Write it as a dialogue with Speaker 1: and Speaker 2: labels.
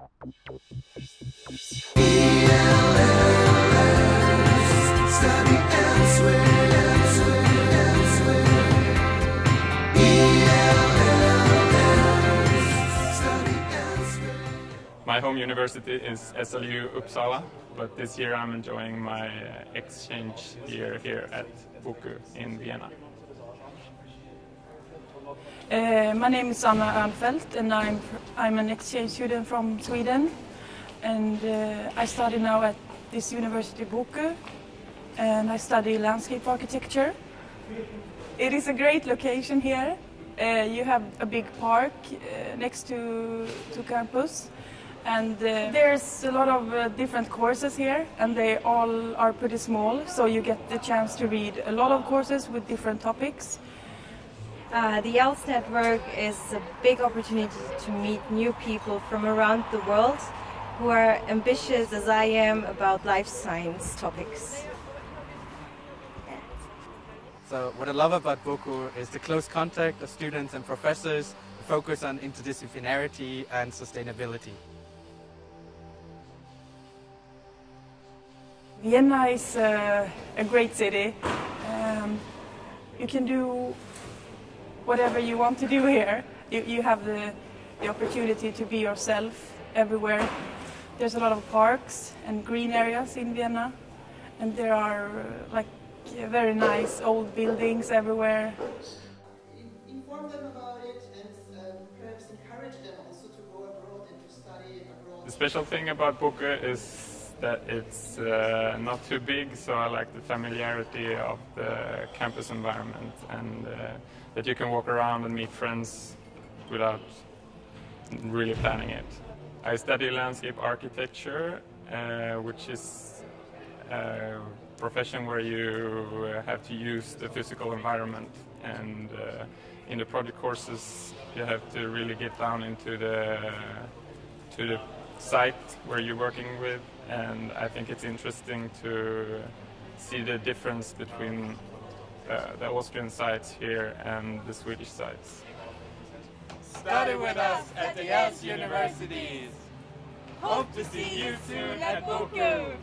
Speaker 1: My home university is SLU Uppsala, but this year I'm enjoying my exchange year here at BOKU in Vienna.
Speaker 2: Uh, my name is Anna Örnfeldt and I'm, I'm an exchange student from Sweden and uh, I study now at this university BOKU and I study landscape architecture. It is a great location here. Uh, you have a big park next to, to campus and there's a lot of different courses here and they all are pretty small so you get the chance to read a lot of courses with different topics.
Speaker 3: Uh, the ELS network is a big opportunity to meet new people from around the world who are ambitious as I am about life science topics.
Speaker 4: So what I love about BOKU is the close contact of students and professors, the focus on interdisciplinarity and sustainability.
Speaker 2: Vienna is uh, a great city. Um, you can do whatever you want to do here. You, you have the, the opportunity to be yourself everywhere. There's a lot of parks and green areas in Vienna and there are uh, like very nice old buildings everywhere.
Speaker 5: Inform them about it and um, perhaps encourage them also to go abroad and to study abroad.
Speaker 1: The special thing about BOKU is that it's uh, not too big, so I like the familiarity of the campus environment and uh, that you can walk around and meet friends without really planning it. I study landscape architecture, uh, which is a profession where you have to use the physical environment and uh, in the project courses you have to really get down into the to the site where you're working with and I think it's interesting to see the difference between uh, the Austrian sites here and the Swedish sites.
Speaker 6: Study with us at the Jazz Universities! Hope to see you soon at Boku!